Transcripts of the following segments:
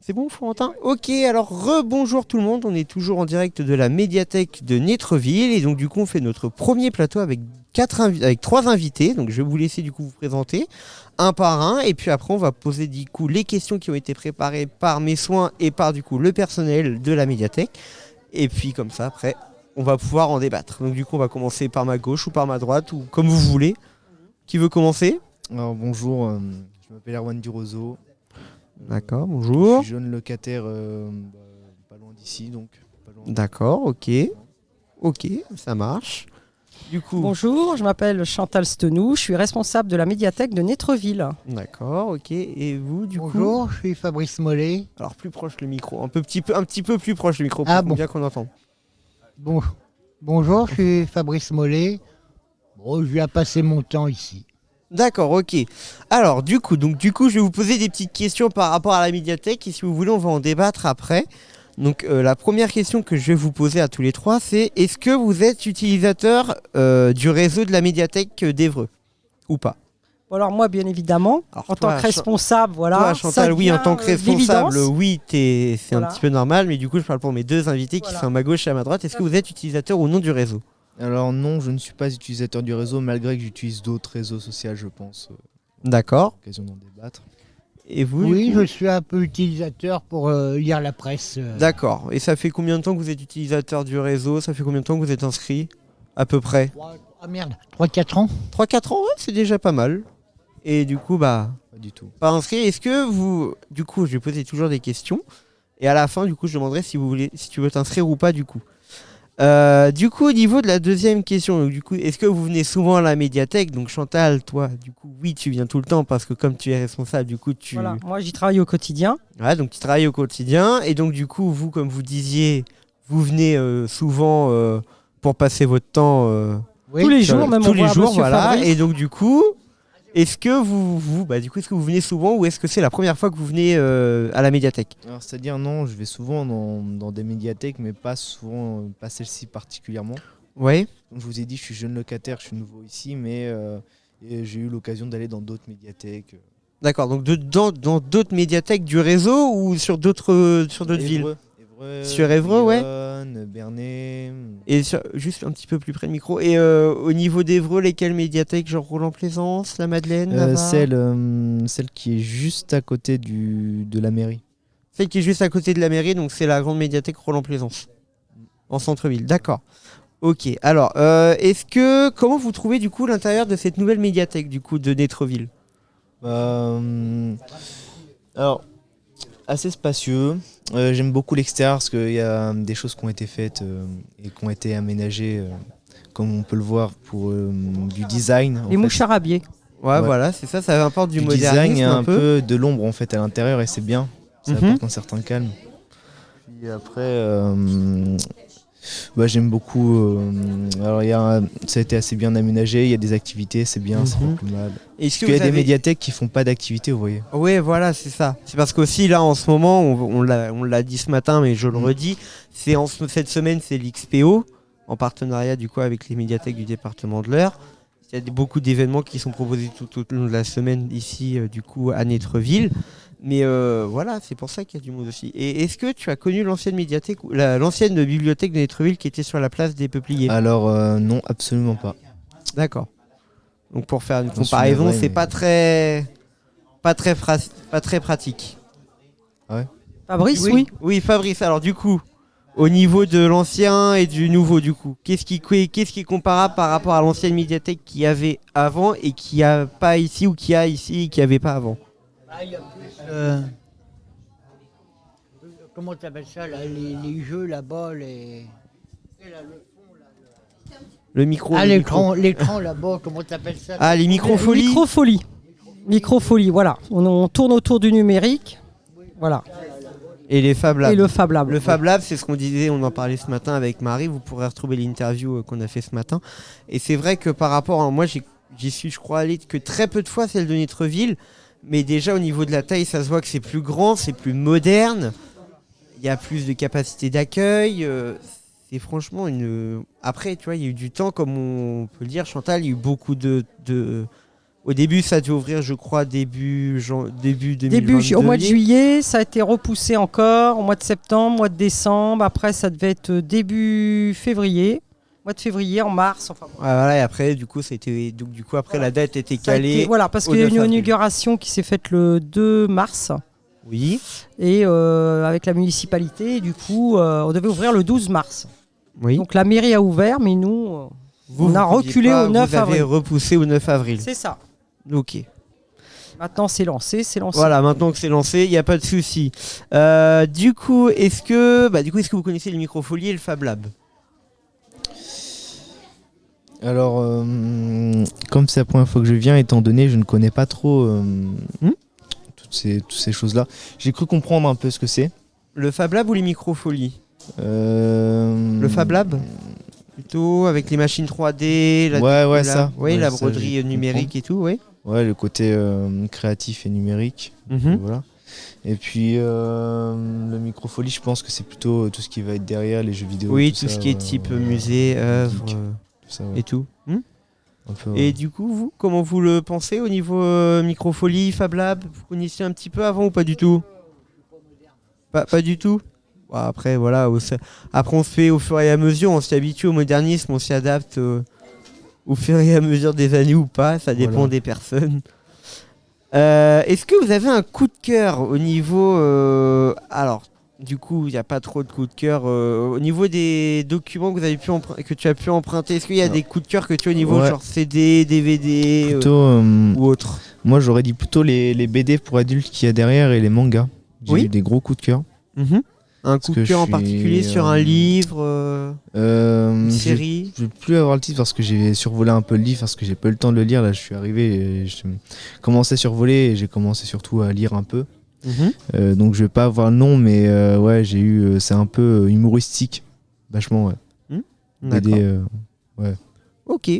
C'est bon, Florentin? Ok, alors rebonjour tout le monde. On est toujours en direct de la médiathèque de Netreville. Et donc, du coup, on fait notre premier plateau avec, avec trois invités. Donc, je vais vous laisser du coup vous présenter un par un. Et puis après, on va poser du coup les questions qui ont été préparées par mes soins et par du coup le personnel de la médiathèque. Et puis, comme ça, après, on va pouvoir en débattre. Donc, du coup, on va commencer par ma gauche ou par ma droite ou comme vous voulez. Qui veut commencer? Alors bonjour, euh, je m'appelle Erwan Durozo. D'accord, Je bonjour. suis jeune locataire euh, bah, pas loin d'ici, donc pas loin. D'accord, ok. Ok, ça marche. Du coup, Bonjour, je m'appelle Chantal Stenou, je suis responsable de la médiathèque de Netreville. d'accord, ok. Et vous, du coup Bonjour, je suis Fabrice Mollet. Alors plus proche le micro, un peu petit peu, un petit peu plus proche le micro pour Ah bon. bien qu'on entende. Bon, bonjour, je suis Fabrice Mollet. Bon, je viens passer mon temps ici. D'accord, ok. Alors du coup, donc du coup, je vais vous poser des petites questions par rapport à la médiathèque et si vous voulez, on va en débattre après. Donc euh, la première question que je vais vous poser à tous les trois, c'est est-ce que vous êtes utilisateur euh, du réseau de la médiathèque d'Evreux ou pas? Alors moi, bien évidemment, Alors, en toi, tant que responsable, voilà. Toi, Chantal, oui, en tant que euh, responsable, oui, c'est un petit peu normal, mais du coup, je parle pour mes deux invités qui sont à ma gauche et à ma droite. Est-ce que vous êtes utilisateur ou non du réseau? Alors non, je ne suis pas utilisateur du réseau, malgré que j'utilise d'autres réseaux sociaux, je pense. euh, D'accord. Occasion d'en débattre. Et vous Oui, je suis un peu utilisateur pour euh, lire la presse. euh. D'accord. Et ça fait combien de temps que vous êtes utilisateur du réseau? Ça fait combien de temps que vous êtes inscrit À peu près? Trois- Ah merde, 3-4 ans 3-4 ans, ouais, c'est déjà pas mal. Et du coup, bah, Pas du tout. pas inscrit. Est-ce que vous. Du coup, je vais poser toujours des questions. Et à la fin, du coup, je demanderai si, vous voulez, si tu veux t'inscrire ou pas, du coup. Euh, du coup, au niveau de la deuxième question, donc, du coup, est-ce que vous venez souvent à la médiathèque? Donc, Chantal, toi, du coup, oui, tu viens tout le temps parce que comme tu es responsable, du coup, tu. Voilà, moi, j'y travaille au quotidien. Ouais, donc tu travailles au quotidien. Et donc, du coup, vous, comme vous disiez, vous venez euh, souvent euh, pour passer votre temps. Oui. Tous les jours, même tous on les voit jours, Monsieur voilà. Fabrice. Et donc du coup, est-ce que vous, vous, bah du coup, est-ce que vous venez souvent ou est-ce que c'est la première fois que vous venez euh, à la médiathèque Alors c'est-à-dire non, je vais souvent dans, dans des médiathèques, mais pas souvent, euh, pas celle-ci particulièrement. Ouais. Comme je vous ai dit, je suis jeune locataire, je suis nouveau ici, mais euh, j'ai eu l'occasion d'aller dans d'autres médiathèques. D'accord. Donc de- dans d'autres médiathèques du réseau ou sur d'autres sur d'autres villes Évreux, Sur Évreux, ouais. Bernay. Et sur- juste un petit peu plus près du micro. Et euh, au niveau d'Evreux, lesquelles médiathèques Genre Roland-Plaisance, la Madeleine, Euh, celle, euh, celle qui est juste à côté du, de la mairie. Celle qui est juste à côté de la mairie, donc c'est la grande médiathèque Roland-Plaisance, en centre-ville. D'accord. Ok. Alors, euh, est-ce que comment vous trouvez du coup l'intérieur de cette nouvelle médiathèque du coup de Netreville Euh, alors, assez spacieux. Euh, J'aime beaucoup l'extérieur parce qu'il y a des choses qui ont été faites euh, et qui ont été aménagées, euh, comme on peut le voir, pour euh, du design. en Les fait. mouches charabillés. Ouais, Ouais. voilà, c'est ça, ça apporte du, Du modernisme design et un, un peu. peu de l'ombre en fait à l'intérieur et c'est bien. Ça Mhm. apporte un certain calme. Puis après, euh, bah, j'aime beaucoup. euh, alors, y a un- ça a été assez bien aménagé, il y a des activités, c'est bien, c'est Mhm. pas plus mal. Est-ce qu'il y a des médiathèques qui font pas d'activités, vous voyez. Ouais, voilà, c'est ça. C'est parce qu'aussi là en ce moment, on, on l'a dit ce matin, mais je le Mm. redis, c'est en ce- cette semaine, c'est l'XPO en partenariat du coup avec les médiathèques du département de l'Eure. Il y a beaucoup d'événements qui sont proposés tout au long de la semaine ici, euh, du coup, à Netreville. Mais euh, voilà, c'est pour ça qu'il y a du monde aussi. Et est-ce que tu as connu l'ancienne médiathèque, la- l'ancienne bibliothèque de Netreville qui était sur la place des Peupliers? Alors, euh, non, absolument pas. D'accord. Donc pour faire une comparaison, c'est mais- pas très, pas très, fra- pas très pratique. Fabrice, oui. Oui, Fabrice. Alors du coup, au niveau de l'ancien et du nouveau, du coup, qu'est-ce qui, qu'est-ce qui est comparable par rapport à l'ancienne médiathèque qu'il y avait avant et qui a pas ici ou qui a ici et qui avait pas avant Euh, comment tu appelles ça là, les, les jeux là-bas les... Le micro. Ah, le l'écran, micro. l'écran là-bas, comment tu appelles ça? Ah, les microfolies. Microfolie. Microfolie, voilà. On, on tourne autour du numérique. Voilà. Et les Fab Labs. Et le Fab Lab. Le Fab Lab, c'est ce qu'on disait, on en parlait ce matin avec Marie, vous pourrez retrouver l'interview euh, qu'on a fait ce matin. Et c'est vrai que par rapport à moi, j'y suis, je crois, allé que très peu de fois, celle de Netreville. Mais déjà, au niveau de la taille, ça se voit que c'est plus grand, c'est plus moderne. Il y a plus de capacité d'accueil. euh, c'est franchement une. Après, tu vois, il y a eu du temps, comme on peut le dire, Chantal, il y a eu beaucoup de, de, Au début, ça devait ouvrir, je crois, début, début 2022. Début ju- au mois de juillet, ça a été repoussé encore, au mois de septembre, mois de décembre. Après, ça devait être euh, début février, mois de février, en mars. Enfin, bon. Ah, voilà, et après, du coup, c'était donc du coup après la date était Ça a calée. été- voilà, parce qu'il y a 9 une avril. inauguration qui s'est faite le 2 mars Oui, et euh, avec la municipalité. Du coup, euh, on devait ouvrir le 12 mars. oui. Donc la mairie a ouvert, mais nous, Vous, on a reculé pas, au 9 vous avez avril. repoussé au 9 avril. c'est ça. Ok. Maintenant, c'est lancé, c'est lancé. Voilà, maintenant que c'est lancé, il n'y a pas de souci. Euh, du coup, est-ce que, bah, du coup, est-ce que vous connaissez le Microfolie et le Fab Lab? Alors, euh, comme c'est la première fois que je viens, étant donné je ne connais pas trop euh, Hmm? toutes ces, toutes ces choses-là, j'ai cru comprendre un peu ce que c'est. Le Fab Lab ou les Microfolies Euh, Le Fab Lab? Plutôt avec les machines 3D, la, Ouais, ouais, la- ça. Oui, Ouais, la broderie numérique et tout, oui. Ouais, le côté euh, créatif et numérique. Mhm. Voilà. Et puis euh, le microfolie, je pense que c'est plutôt tout ce qui va être derrière les jeux vidéo. Oui, tout ça, ce qui est type musée, œuvre euh, tout ça, et tout. Hmm peu, Et du coup, vous, comment vous le pensez au niveau euh, Microfolie, Fab Lab? Vous connaissiez un petit peu avant ou pas du tout? Pas, pas du tout? Après, voilà. après, on se fait au fur et à mesure, on s'y habitue au modernisme, on s'y adapte euh, au fur et à mesure des années ou pas, ça dépend Voilà. des personnes. Euh, Est-ce que vous avez un coup de cœur au niveau. euh, alors, du coup, il n'y a pas trop de coups de cœur. euh, au niveau des documents que, vous avez pu empr- que tu as pu emprunter, est-ce qu'il y a Non. des coups de cœur que tu as au niveau Ouais. genre CD, DVD Plutôt, euh, ou autre? moi j'aurais dit plutôt les, les BD pour adultes qu'il y a derrière et les mangas. J'ai Oui. eu des gros coups de cœur. Un coup de cœur en particulier suis, sur un euh, livre, euh, Euh, une série Je vais plus avoir le titre parce que j'ai survolé un peu le livre parce que j'ai pas eu le temps de le lire. Là, je suis arrivé, et je commençais à survoler et j'ai commencé surtout à lire un peu. Mhm. Euh, donc je vais pas avoir le nom, mais euh, ouais, j'ai eu, c'est un peu humoristique, vachement. Ouais. BD, D'accord. euh, Ok.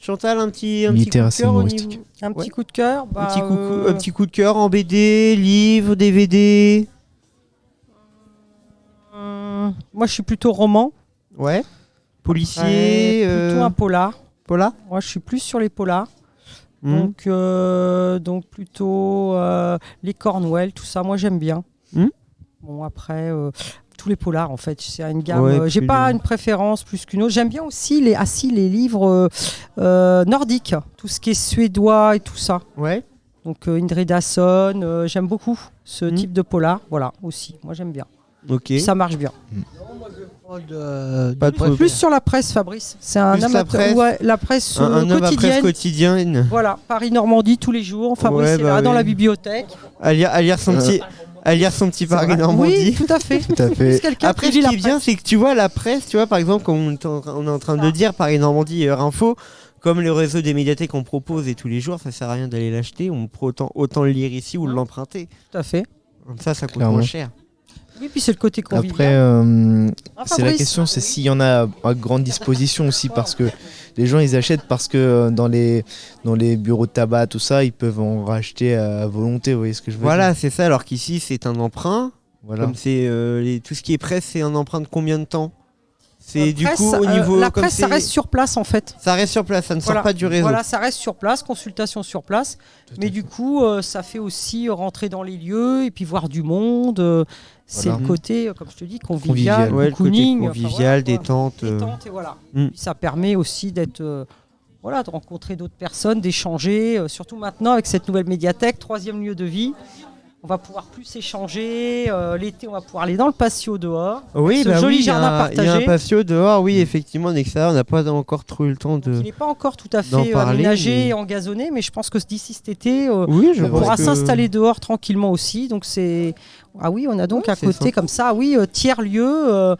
Chantal, un petit, un petit coup de cœur au humoristique. niveau- Un petit Ouais. coup de cœur. un, bah, petit coup, un petit coup de cœur en BD, livre, DVD. Hum, moi, je suis plutôt roman. Ouais. Policier. plutôt euh, un polar. Pola Moi, je suis plus sur les polars. Hmm. Donc, euh, donc plutôt euh, les Cornwell, tout ça. Moi, j'aime bien. Hmm. Bon, après, euh, tous les polars, en fait, c'est une gamme. Ouais, J'ai pas une préférence plus qu'une autre. J'aime bien aussi les, ah, si, les livres nordiques, tout ce qui est suédois et tout ça. Ouais. Donc, Indrid Hasson, j'aime beaucoup ce type de polar. Voilà, aussi. Moi, j'aime bien. Ok. Ça marche bien. Pas de, Pas de. Plus sur la presse, Fabrice. C'est un Plus la amateur. presse. ouais, la presse Un, euh, un homme à presse quotidienne. Voilà, Paris-Normandie tous les jours. Fabrice Ouais, est bah là dans la bibliothèque. À lire, à lire son Euh. petit, à lire son petit. Paris Normandie. Oui, tout à fait. Tout à fait. Après, ce qui est bien, c'est que tu vois la presse, tu vois, par exemple, comme on est en, on est en train de dire, Paris Normandie Heure Info, comme le réseau des médiathèques on propose et tous les jours, ça sert à rien d'aller l'acheter, on peut autant, autant le lire ici ou l'emprunter. Tout à fait. Comme ça, ça coûte Clairement. moins cher. Oui, puis c'est le côté convivial. Après, euh, c'est la question, c'est s'il y en a à grande disposition aussi, parce que les gens ils achètent parce que euh, dans les dans les bureaux de tabac, tout ça, ils peuvent en racheter à volonté. Vous voyez ce que je veux Voilà, dire? c'est ça, alors qu'ici, c'est un emprunt. Voilà. Comme c'est euh, tout ce qui est presse, c'est un emprunt de combien de temps? C'est La du presse, coup au euh, niveau. la comme presse, ça c'est- reste sur place en fait. ça reste sur place, ça ne Voilà. sort pas du réseau. Voilà, ça reste sur place, consultation sur place. Tout Mais fait. du coup, euh, ça fait aussi rentrer dans les lieux et puis voir du monde. euh, c'est Voilà. le côté, euh, comme je te dis, convivial, Convivial. Ouais, le côté cocooning, enfin, convivial, voilà, détente. euh. Détente, et voilà. Mm. Ça permet aussi d'être, euh, voilà, de rencontrer d'autres personnes, d'échanger. euh, surtout maintenant avec cette nouvelle médiathèque, troisième lieu de vie. On va pouvoir plus échanger. euh, L'été, on va pouvoir aller dans le patio dehors. Oui, ce bah joli oui, il y a jardin un- Il y a un partagé. patio dehors, oui, effectivement, en extérieur, on n'a pas encore trop eu le temps Il de. n'est pas encore tout à fait euh, parler, aménagé mais- et engazonné, mais je pense que d'ici cet été, euh, Oui, je On pourra que- s'installer dehors tranquillement aussi. Donc c'est ah oui, on a donc Ouais, à côté comme ça, oui, euh, tiers lieu. euh,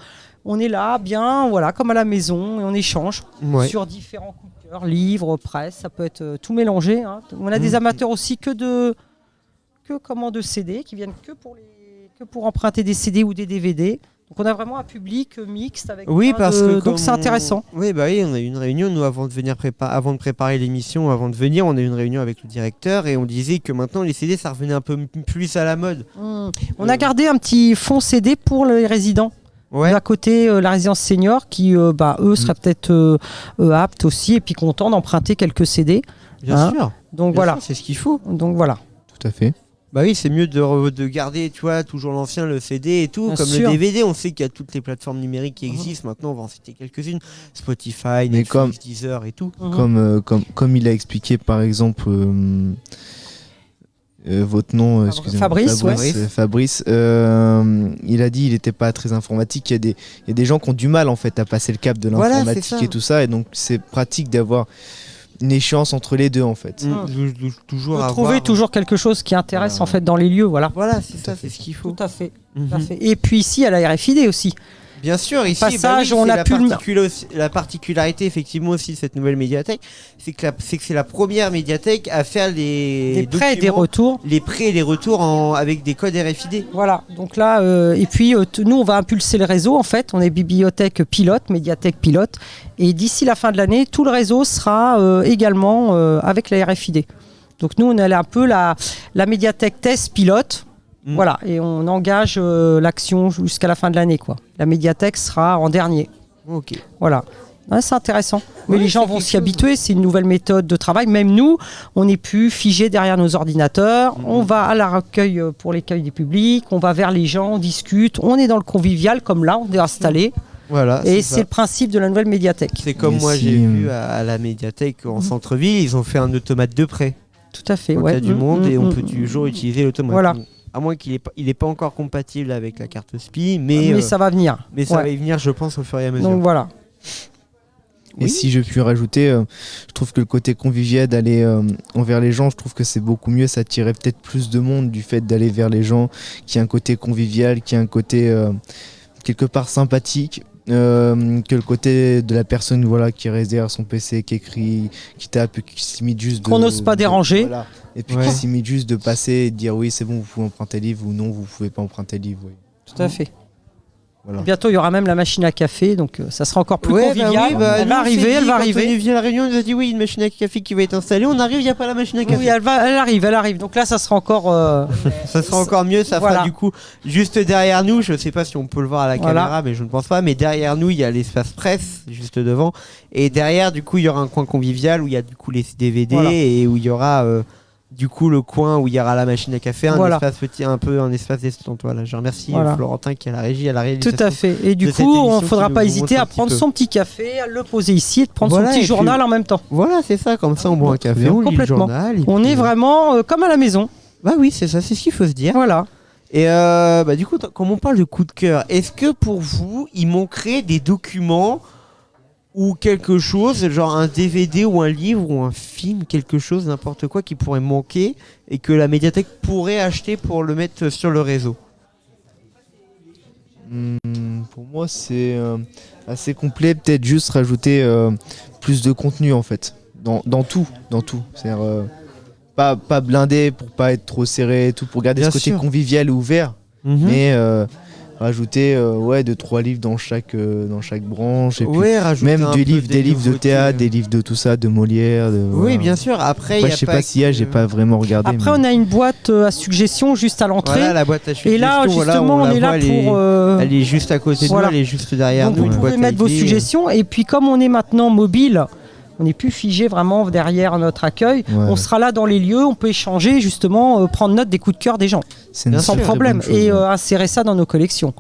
on est là, bien, voilà, comme à la maison, et on échange Ouais. sur différents coups de cœur, livres, presse, ça peut être euh, tout mélangé. hein. On a des Mhm. amateurs aussi que de que comment de CD qui viennent que pour les que pour emprunter des CD ou des DVD. Donc on a vraiment un public euh, mixte avec Oui, parce de- que. donc c'est on- intéressant. Oui, bah oui, on a eu une réunion, nous, avant de, venir prépa- avant de préparer l'émission, avant de venir, on a eu une réunion avec le directeur et on disait que maintenant, les CD, ça revenait un peu plus à la mode. Hmm. On a gardé un petit fond CD pour les résidents. Ouais. D'à côté, euh, la résidence senior qui, euh, bah, eux, seraient peut-être euh, euh, aptes aussi et puis contents d'emprunter quelques CD. Bien Hein sûr. Donc Bien voilà. C'est ce qu'il faut. Donc voilà. Tout à fait. Bah oui, c'est mieux de, garder, tu vois, toujours l'ancien, le CD et tout. Bien comme sûr. le DVD, on sait qu'il y a toutes les plateformes numériques qui existent. Maintenant, on va en citer quelques-unes. Spotify, Netflix, comme- Deezer et tout. Mhm. Comme, euh, comme, comme il a expliqué par exemple euh, euh, votre nom, euh, excusez-moi. Fabrice. Fabrice, Fabrice, euh, il a dit il n'était pas très informatique. Il y, a des, il y a des gens qui ont du mal en fait à passer le cap de l'informatique et tout ça. Et donc c'est pratique d'avoir une échéance entre les deux en fait. Mm, Mhm. tou- toujours avoir- trouver toujours quelque chose qui intéresse Voilà. en fait dans les lieux, voilà. Voilà, c'est ça, c'est ce qu'il faut. Tout à fait. tout à Mhm. fait. Et puis ici à la RFID aussi. Bien sûr, ici, Passage, bah oui, on a la, pu la particularité effectivement aussi de cette nouvelle médiathèque, c'est que, c'est la première médiathèque à faire les Des prêts et des retours. les prêts et les retours en- avec des codes RFID. Voilà, donc là, euh, et puis euh, nous, on va impulser le réseau en fait. On est bibliothèque pilote, médiathèque pilote. Et d'ici la fin de l'année, tout le réseau sera euh, également avec la RFID. Donc nous, on est un peu la, la médiathèque test pilote. Mm. Voilà, et on engage euh, l'action jusqu'à la fin de l'année. quoi. La médiathèque sera en dernier. Ok. Voilà. Ouais, c'est intéressant. Mais Ouais, les gens vont s'y chose. habituer. C'est une nouvelle méthode de travail. Même nous, on n'est plus figé derrière nos ordinateurs. Mhm. On va à la recueil euh, pour l'accueil du public. On va vers les gens, on discute. On est dans le convivial comme là, on est installé. Voilà. Et c'est le principe de la nouvelle médiathèque. C'est comme Mais moi, si, j'ai vu à, à la médiathèque en Mhm. centre-ville, ils ont fait un automate de prêt Tout à fait. au ouais. cas du Mm, monde mm, et on mm, peut mm. toujours utiliser l'automate. Voilà. À moins qu'il n'est pas, il est pas encore compatible avec la carte SPI, mais, Mais euh, ça va venir. mais ça Ouais. va y venir, je pense, au fur et à mesure. Donc voilà. Et Oui. si je puis rajouter, euh, je trouve que le côté convivial d'aller euh, envers les gens, je trouve que c'est beaucoup mieux. Ça attirait peut-être plus de monde du fait d'aller vers les gens, qui a un côté convivial, qui a un côté euh, quelque part sympathique. Euh, que le côté de la personne voilà qui reste derrière son PC qui écrit qui tape qui s'imite juste de- Qu'on n'ose pas de- déranger. voilà. et puis Ouais. qui s'imite juste de passer et de dire oui c'est bon vous pouvez emprunter le livre ou non vous pouvez pas emprunter le livre oui. Tout à fait. Voilà. Bientôt, il y aura même la machine à café. Donc euh, ça sera encore plus Ouais, bah convivial. oui, bah, elle va arriver, elle va arriver. On est venu à la réunion, on nous a dit oui, une machine à café qui va être installée. On arrive, il n'y a pas la machine à café. Oui, elle, va, elle arrive, elle arrive. Donc là, ça sera encore. euh, Ça sera encore mieux, ça Voilà. fera du coup juste derrière nous, je sais pas si on peut le voir à la Voilà. caméra, mais je ne pense pas, mais derrière nous il y a l'espace presse juste devant, et derrière du coup il y aura un coin convivial où il y a du coup les DVD et où il y aura euh, du coup le coin où il y aura la machine à café, un Voilà. espace petit, un peu un espace détente. Voilà, je remercie euh, Voilà. Florentin qui a la régie, à la réalisation. Tout à fait. Et du coup, on ne faudra pas hésiter à prendre peu. son petit café, à le poser ici et de prendre Voilà, son et petit puis- journal en même temps. Voilà, c'est ça, comme ça on boit un café, on lit le Complètement. journal. On puis, est vraiment euh, comme à la maison. Bah oui, c'est ça, c'est ce qu'il faut se dire. Voilà. Et euh, bah, du coup, comme on parle de coup de cœur, est-ce que pour vous, il manquerait des documents ou quelque chose, genre un DVD ou un livre ou un film, quelque chose, n'importe quoi qui pourrait manquer et que la médiathèque pourrait acheter pour le mettre sur le réseau Hmm, pour moi, c'est euh, assez complet. Peut-être juste rajouter euh, plus de contenu en fait, dans, dans tout, dans tout. C'est-à-dire euh, pas pas blindé pour pas être trop serré, et tout pour garder Bien ce côté sûr. convivial et ouvert, Mhm. mais rajouter euh, ouais deux trois livres dans chaque euh, dans chaque branche et puis Ouais, même des peu livres des livres de théâtre, euh. des livres de tout ça, de Molière. De, Oui, voilà. bien sûr. Après, Après, y a je sais pas s'il y a, j'ai pas vraiment regardé. Après, mais- on a une boîte euh, à suggestions juste à l'entrée. Voilà la boîte à et là, voilà, justement, on, est là pour. euh, Elle est juste à côté de nous, elle est juste derrière donc nous. vous pouvez mettre vos suggestions. Et puis, comme on est maintenant mobile, on n'est plus figé vraiment derrière notre accueil. Ouais, On sera là dans les lieux, on peut échanger, justement, euh, prendre note des coups de cœur des gens. Sans problème chose, et euh, insérer ça dans nos collections.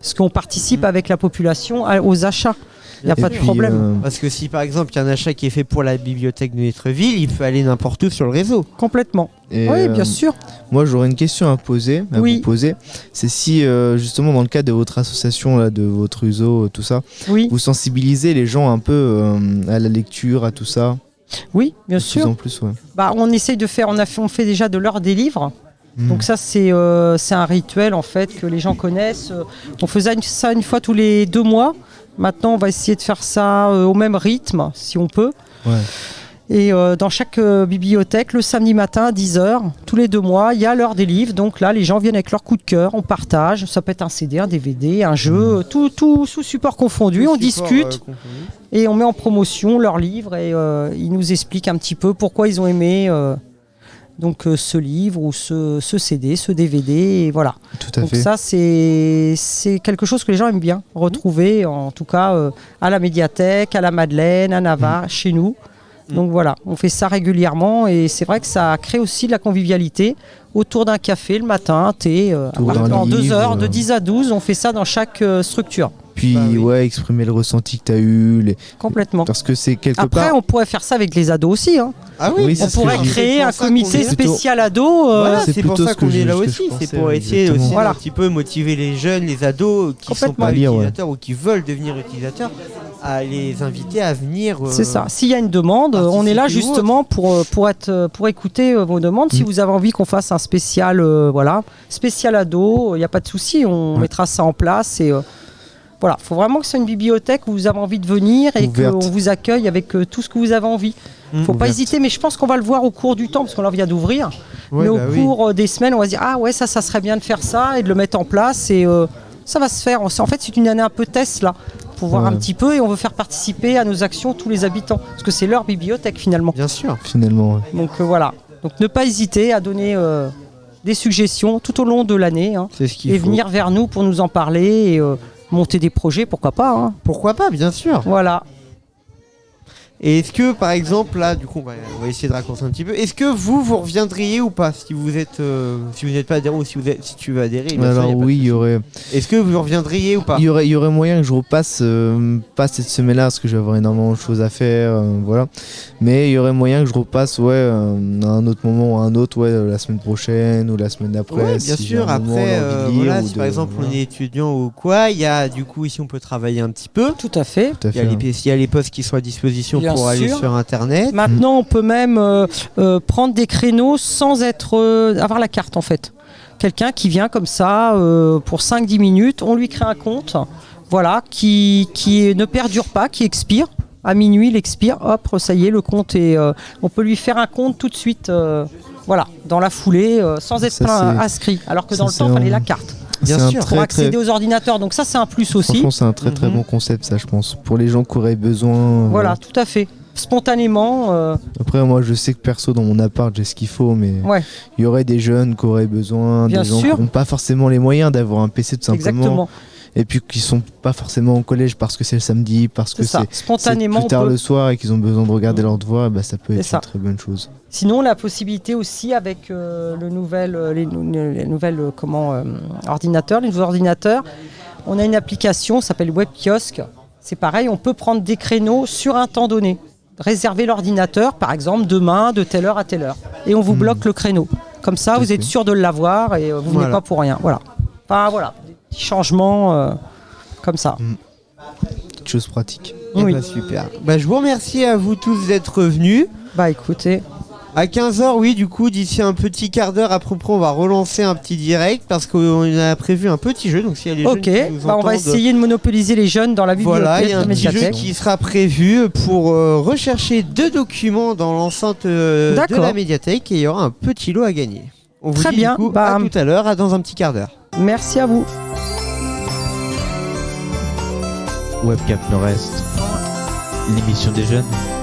Parce qu'on participe avec la population à- aux achats. Il n'y a pas de Puis, problème. euh, Parce que si par exemple il y a un achat qui est fait pour la bibliothèque de notre ville, il peut aller n'importe où sur le réseau. Complètement. et, oui, euh, bien sûr. Moi, j'aurais une question à poser, à Oui. vous poser. C'est si, euh, justement, dans le cadre de votre association, là, de votre euh, tout ça, Oui, vous sensibilisez les gens un peu euh, à la lecture, à tout ça. oui, bien De plus sûr. en plus, ouais. Bah, on essaye de faire, on, a fait, on fait déjà de l'heure des livres. Mm. Donc ça, c'est euh, c'est un rituel en fait que les gens connaissent. Euh, On faisait une- ça une fois tous les deux mois. Maintenant, on va essayer de faire ça euh, au même rythme, si on peut. Ouais. Et euh, dans chaque euh, bibliothèque, le samedi matin à 10h, tous les deux mois, il y a l'heure des livres. Donc là, les gens viennent avec leur coup de cœur, on partage. Ça peut être un CD, un DVD, un jeu, tout, tout sous support confondu. on support, discute euh, confondu. et on met en promotion leurs livres et ils nous expliquent un petit peu pourquoi ils ont aimé donc euh, ce livre ou ce, ce CD, ce DVD. Et voilà. Tout à Donc fait. ça, c'est c'est quelque chose que les gens aiment bien retrouver, en tout cas euh, à la médiathèque, à la Madeleine, à Navarre, Mm. chez nous. Mm. Donc voilà, on fait ça régulièrement et c'est vrai que ça crée aussi de la convivialité autour d'un café le matin, un thé, euh, en deux heures, de euh. 10 à 12, on fait ça dans chaque structure, Puis Bah oui. ouais, exprimer le ressenti que tu as eu. les- complètement. Parce que c'est quelque Après, part. on pourrait faire ça avec les ados aussi. hein. Ah Oui, oui, On pourrait créer un comité spécial ado. euh, Voilà, c'est pour ça qu'on je- est là aussi. C'est pour essayer exactement. aussi Voilà. un petit peu motiver les jeunes, les ados qui ne sont pas ouais. utilisateurs ou qui veulent devenir utilisateurs, à les inviter à venir. euh, C'est ça. S'il y a une demande, euh, on est là justement pour, pour, être, pour écouter vos demandes. Si Mm. vous avez envie qu'on fasse un spécial, euh, voilà, spécial ado, il n'y a pas de souci, on Ouais. mettra ça en place. Et euh, voilà, il faut vraiment que ce soit une bibliothèque où vous avez envie de venir et qu'on vous accueille avec euh, tout ce que vous avez envie. Mm. faut pas Ouverte. hésiter, mais je pense qu'on va le voir au cours du temps, parce qu'on en vient d'ouvrir. Ouais, mais au bah cours euh, des semaines, on va se dire Ah ouais, ça, ça serait bien de faire ça et de le mettre en place. Et euh, ça va se faire. En fait, c'est une année un peu test là, pour voir Ouais. un petit peu. Et on veut faire participer à nos actions tous les habitants, parce que c'est leur bibliothèque finalement. Bien sûr. Finalement, ouais. Donc euh, voilà. Donc ne pas hésiter à donner euh, des suggestions tout au long de l'année hein, C'est et faut. venir vers nous pour nous en parler et euh, monter des projets, pourquoi pas. hein. Pourquoi pas, bien sûr. Voilà. Et est-ce que, par exemple, là, du coup, on va, on va essayer de raconter un petit peu. Est-ce que vous, vous reviendriez ou pas si vous êtes, euh, si vous n'êtes pas adhérent ou si, vous êtes, si tu veux adhérer bien sûr, Alors y a pas de oui, il y souci. aurait, Est-ce que vous reviendriez ou pas il y aurait, il y aurait moyen que je repasse euh, pas cette semaine-là parce que je vais avoir énormément de choses à faire, euh, voilà. Mais il y aurait moyen que je repasse, ouais, euh, à un autre moment ou à un autre, ouais, la semaine prochaine ou la semaine d'après. Bien si j'ai sûr. un moment, Après, l'envie de euh, lire voilà, ou si de- par exemple voilà. on est étudiant ou quoi, il y a du coup ici on peut travailler un petit peu. Tout à fait. Tout à Il y, a fait, hein. les, il y a les postes qui sont à disposition Bien pour aller sur internet. Maintenant, on peut même euh, euh, prendre des créneaux sans être euh, avoir la carte en fait. Quelqu'un qui vient comme ça pour 5-10 minutes, on lui crée un compte, voilà, qui, qui ne perdure pas, qui expire. À minuit, il expire, hop, ça y est, le compte est. on peut lui faire un compte tout de suite, voilà, dans la foulée, sans être Ça, inscrit. Alors que ça, dans le temps, il fallait la carte Bien sûr. pour accéder très- aux ordinateurs. Donc ça, c'est un plus aussi. Franchement, c'est un très très Mhm. bon concept, ça, je pense. Pour les gens qui auraient besoin. euh, Voilà, tout à fait. Spontanément, euh, Après, moi, je sais que perso, dans mon appart, j'ai ce qu'il faut, mais ouais, il y aurait des jeunes qui auraient besoin, Bien des gens sûr. qui n'ont pas forcément les moyens d'avoir un PC tout simplement. exactement. Et puis qui sont pas forcément au collège parce que c'est le samedi, parce que C'est Spontanément, plus tard peut- le soir et qu'ils ont besoin de regarder leur devoir, bah, ça peut être ça. une très bonne chose. Sinon, la possibilité aussi avec euh, le nouvel, euh, les, nou- les nouvelles euh, comment, euh, ordinateurs, les nouveaux ordinateurs, on a une application, ça s'appelle Web Kiosque. C'est pareil, on peut prendre des créneaux sur un temps donné. Réserver l'ordinateur, par exemple, demain, de telle heure à telle heure. Et on vous Hmm. bloque le créneau. Comme ça, vous êtes sûr de l'avoir et vous Voilà. venez pas pour rien. Voilà. Enfin, voilà. Petits changements euh, comme ça. Petite chose pratique. Eh Oui. bah, super. Bah, je vous remercie à vous tous d'être venus. Bah écoutez, À 15h, oui, du coup, d'ici un petit quart d'heure, à propos, on va relancer un petit direct parce qu'on a prévu un petit jeu. Donc, s'il y a les ok, jeunes qui nous bah, on va essayer de monopoliser les jeunes dans la bibliothèque, Voilà, il y a un petit jeu qui sera prévu pour euh, rechercher deux documents dans l'enceinte euh, de la médiathèque et il y aura un petit lot à gagner. On vous Très dit bien, du coup bah, à tout à l'heure, à dans un petit quart d'heure. Merci à vous. Webcap Nord-Est, l'émission des jeunes.